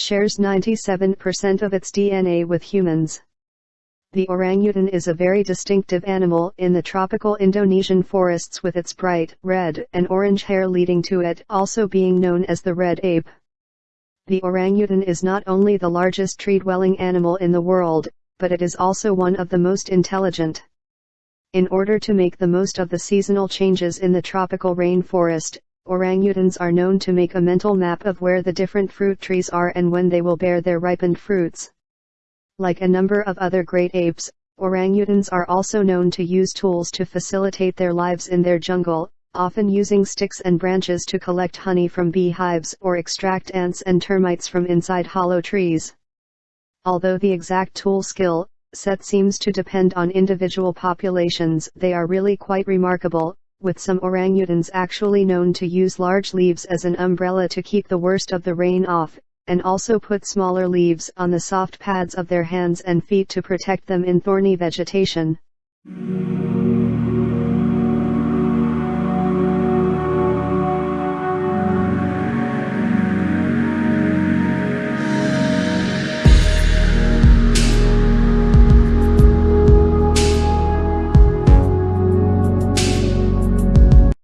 shares 97% of its DNA with humans. The orangutan is a very distinctive animal in the tropical Indonesian forests with its bright red and orange hair leading to it also being known as the red ape. The orangutan is not only the largest tree-dwelling animal in the world, but it is also one of the most intelligent. In order to make the most of the seasonal changes in the tropical rainforest, orangutans are known to make a mental map of where the different fruit trees are and when they will bear their ripened fruits. Like a number of other great apes, orangutans are also known to use tools to facilitate their lives in their jungle, often using sticks and branches to collect honey from beehives or extract ants and termites from inside hollow trees. Although the exact tool skill set seems to depend on individual populations, they are really quite remarkable, with some orangutans actually known to use large leaves as an umbrella to keep the worst of the rain off, and also put smaller leaves on the soft pads of their hands and feet to protect them in thorny vegetation.